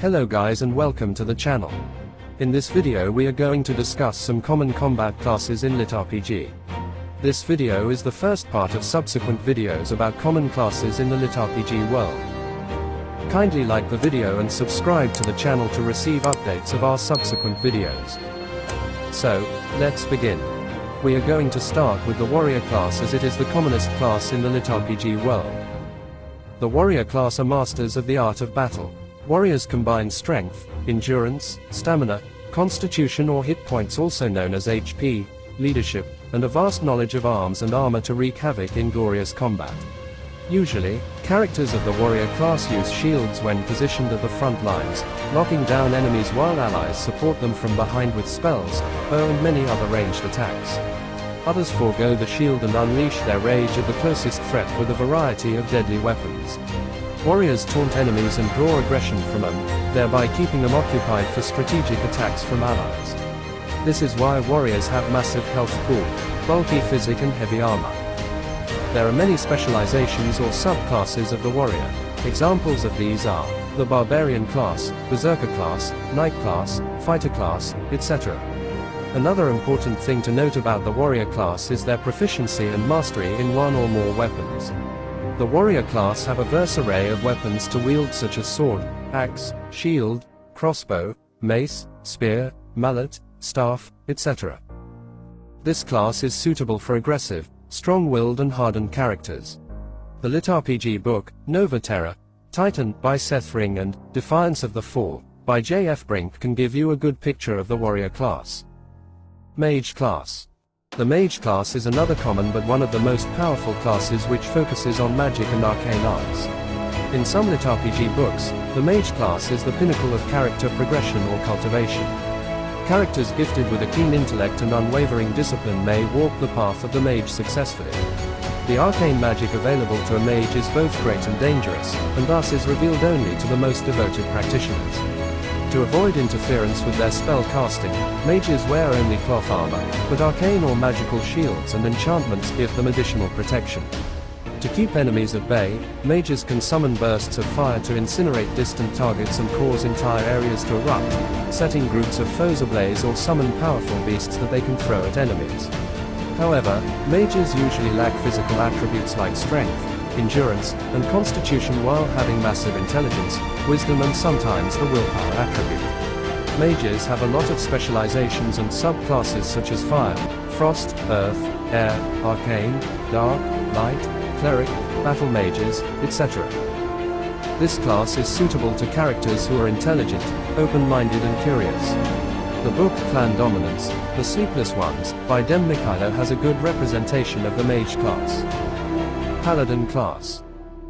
Hello guys and welcome to the channel. In this video we are going to discuss some common combat classes in Lit RPG. This video is the first part of subsequent videos about common classes in the Lit RPG world. Kindly like the video and subscribe to the channel to receive updates of our subsequent videos. So, let's begin. We are going to start with the warrior class as it is the commonest class in the Lit RPG world. The warrior class are masters of the art of battle. Warriors combine strength, endurance, stamina, constitution or hit points also known as HP, leadership, and a vast knowledge of arms and armor to wreak havoc in glorious combat. Usually, characters of the warrior class use shields when positioned at the front lines, knocking down enemies while allies support them from behind with spells, bow and many other ranged attacks. Others forego the shield and unleash their rage at the closest threat with a variety of deadly weapons. Warriors taunt enemies and draw aggression from them, thereby keeping them occupied for strategic attacks from allies. This is why warriors have massive health pool, bulky physic and heavy armor. There are many specializations or subclasses of the warrior. Examples of these are the barbarian class, berserker class, knight class, fighter class, etc. Another important thing to note about the warrior class is their proficiency and mastery in one or more weapons. The warrior class have a verse array of weapons to wield such as sword, axe, shield, crossbow, mace, spear, mallet, staff, etc. This class is suitable for aggressive, strong-willed and hardened characters. The Lit RPG book, Nova Terra, Titan, by Seth Ring and Defiance of the Fall, by J.F. Brink can give you a good picture of the warrior class. Mage class. The mage class is another common but one of the most powerful classes which focuses on magic and arcane arts. In some Lit RPG books, the mage class is the pinnacle of character progression or cultivation. Characters gifted with a keen intellect and unwavering discipline may walk the path of the mage successfully. The arcane magic available to a mage is both great and dangerous, and thus is revealed only to the most devoted practitioners. To avoid interference with their spell casting, mages wear only cloth armor, but arcane or magical shields and enchantments give them additional protection. To keep enemies at bay, mages can summon bursts of fire to incinerate distant targets and cause entire areas to erupt, setting groups of foes ablaze or summon powerful beasts that they can throw at enemies. However, mages usually lack physical attributes like strength, endurance, and constitution while having massive intelligence, wisdom and sometimes the willpower attribute. Mages have a lot of specializations and subclasses such as fire, frost, earth, air, arcane, dark, light, cleric, battle mages, etc. This class is suitable to characters who are intelligent, open-minded and curious. The book Clan Dominance, The Sleepless Ones, by Dem Mikhailo has a good representation of the mage class. Paladin class.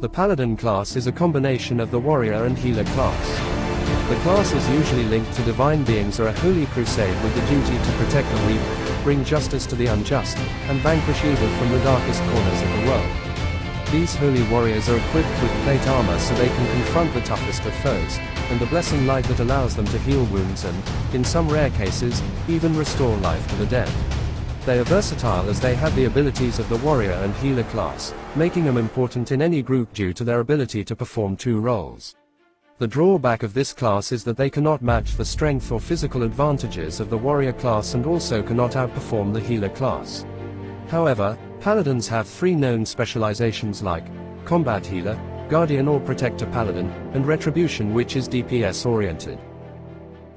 The Paladin class is a combination of the warrior and healer class. The class is usually linked to divine beings or a holy crusade with the duty to protect the weak, bring justice to the unjust, and vanquish evil from the darkest corners of the world. These holy warriors are equipped with plate armor so they can confront the toughest of foes, and the blessing light that allows them to heal wounds and, in some rare cases, even restore life to the dead. They are versatile as they have the abilities of the warrior and healer class, making them important in any group due to their ability to perform two roles. The drawback of this class is that they cannot match the strength or physical advantages of the warrior class and also cannot outperform the healer class. However, paladins have three known specializations like combat healer, guardian or protector paladin, and retribution which is DPS oriented.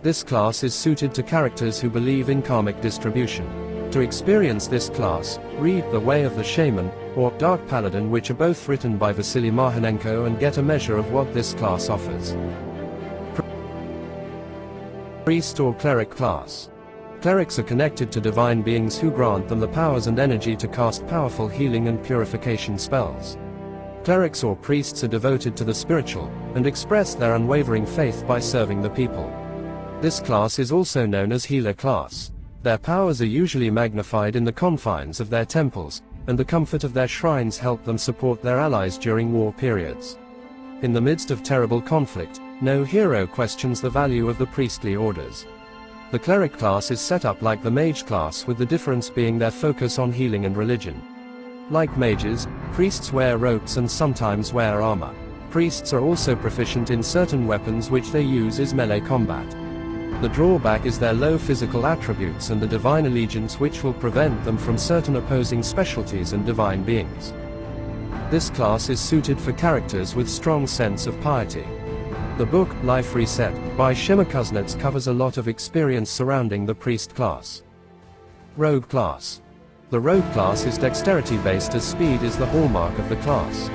This class is suited to characters who believe in karmic distribution. To experience this class, read The Way of the Shaman, or Dark Paladin which are both written by Vasily Mahanenko and get a measure of what this class offers. Priest or Cleric Class Clerics are connected to divine beings who grant them the powers and energy to cast powerful healing and purification spells. Clerics or priests are devoted to the spiritual, and express their unwavering faith by serving the people. This class is also known as Healer Class. Their powers are usually magnified in the confines of their temples, and the comfort of their shrines help them support their allies during war periods. In the midst of terrible conflict, no hero questions the value of the priestly orders. The cleric class is set up like the mage class with the difference being their focus on healing and religion. Like mages, priests wear robes and sometimes wear armor. Priests are also proficient in certain weapons which they use is melee combat. The drawback is their low physical attributes and the divine allegiance which will prevent them from certain opposing specialties and divine beings. This class is suited for characters with strong sense of piety. The book, Life Reset, by Shemer Kuznets covers a lot of experience surrounding the priest class. Rogue class. The rogue class is dexterity based as speed is the hallmark of the class.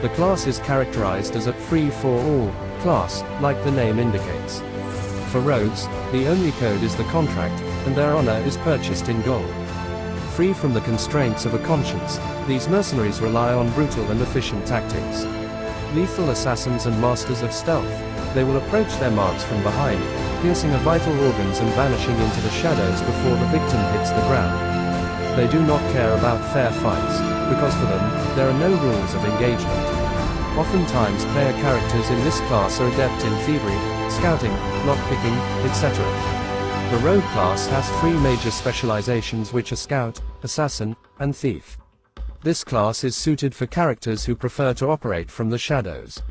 The class is characterized as a free-for-all class, like the name indicates. For rogues, the only code is the contract, and their honor is purchased in gold. Free from the constraints of a conscience, these mercenaries rely on brutal and efficient tactics. Lethal assassins and masters of stealth, they will approach their marks from behind, piercing a vital organs and vanishing into the shadows before the victim hits the ground. They do not care about fair fights, because for them, there are no rules of engagement. Oftentimes player characters in this class are adept in thievery, scouting, lockpicking, etc. The rogue class has three major specializations which are scout, assassin, and thief. This class is suited for characters who prefer to operate from the shadows.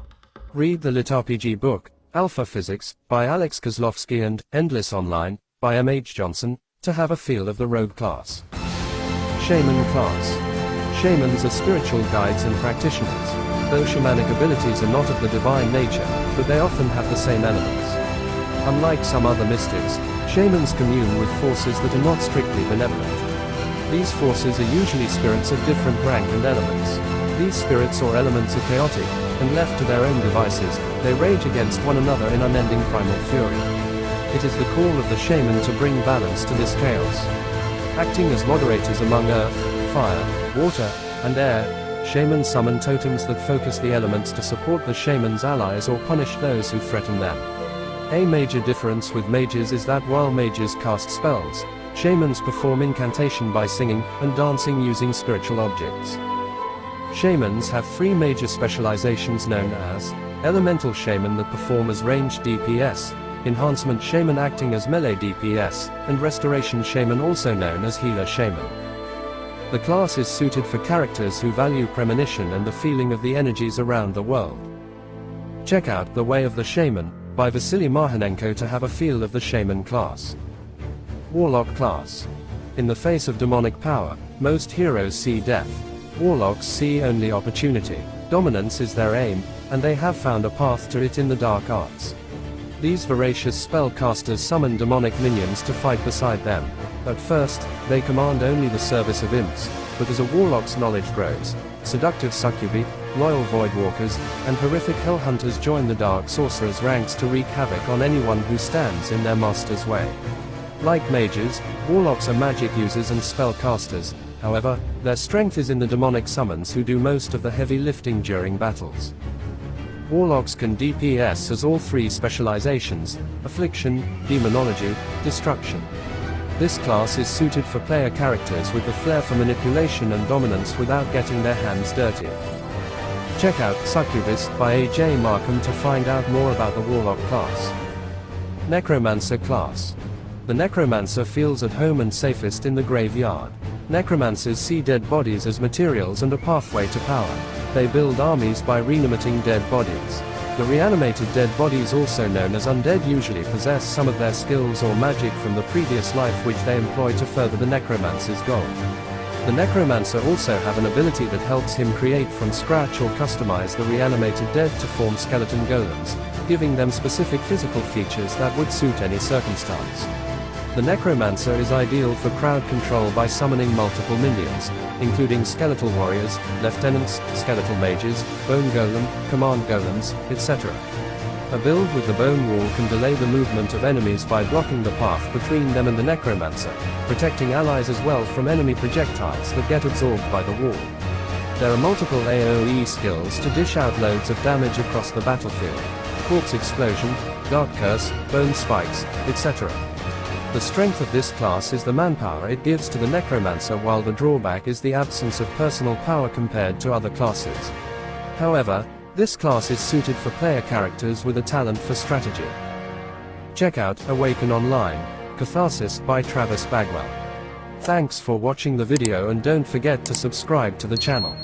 Read the Lit RPG book, Alpha Physics, by Alex Kozlovsky and Endless Online, by M. H. Johnson, to have a feel of the rogue class. Shaman class. Shamans are spiritual guides and practitioners though shamanic abilities are not of the divine nature, but they often have the same elements. Unlike some other mystics, shamans commune with forces that are not strictly benevolent. These forces are usually spirits of different rank and elements. These spirits or elements are chaotic, and left to their own devices, they rage against one another in unending primal fury. It is the call of the shaman to bring balance to this chaos. Acting as moderators among earth, fire, water, and air, Shamans summon totems that focus the elements to support the shaman's allies or punish those who threaten them. A major difference with mages is that while mages cast spells, shamans perform incantation by singing and dancing using spiritual objects. Shamans have three major specializations known as Elemental Shaman that perform as ranged DPS, Enhancement Shaman acting as melee DPS, and Restoration Shaman also known as Healer Shaman. The class is suited for characters who value premonition and the feeling of the energies around the world. Check out The Way of the Shaman, by Vasily Mahanenko to have a feel of the Shaman class. Warlock class. In the face of demonic power, most heroes see death. Warlocks see only opportunity. Dominance is their aim, and they have found a path to it in the dark arts. These voracious spellcasters summon demonic minions to fight beside them. At first, they command only the service of imps, but as a warlock's knowledge grows, seductive succubi, loyal voidwalkers, and horrific hellhunters join the dark sorcerer's ranks to wreak havoc on anyone who stands in their master's way. Like mages, warlocks are magic users and spellcasters, however, their strength is in the demonic summons who do most of the heavy lifting during battles. Warlocks can DPS as all three specializations, Affliction, Demonology, Destruction. This class is suited for player characters with the flair for manipulation and dominance without getting their hands dirty. Check out Succubus by A.J. Markham to find out more about the Warlock class. Necromancer class. The Necromancer feels at home and safest in the graveyard. Necromancers see dead bodies as materials and a pathway to power. They build armies by reanimating dead bodies. The reanimated dead bodies also known as undead usually possess some of their skills or magic from the previous life which they employ to further the necromancer's goal. The necromancer also have an ability that helps him create from scratch or customize the reanimated dead to form skeleton golems, giving them specific physical features that would suit any circumstance. The Necromancer is ideal for crowd control by summoning multiple minions, including skeletal warriors, lieutenants, skeletal mages, bone golem, command golems, etc. A build with the bone wall can delay the movement of enemies by blocking the path between them and the Necromancer, protecting allies as well from enemy projectiles that get absorbed by the wall. There are multiple AoE skills to dish out loads of damage across the battlefield. Corpse Explosion, Dark Curse, Bone Spikes, etc. The strength of this class is the manpower it gives to the necromancer while the drawback is the absence of personal power compared to other classes. However, this class is suited for player characters with a talent for strategy. Check out Awaken Online, Catharsis by Travis Bagwell. Thanks for watching the video and don't forget to subscribe to the channel.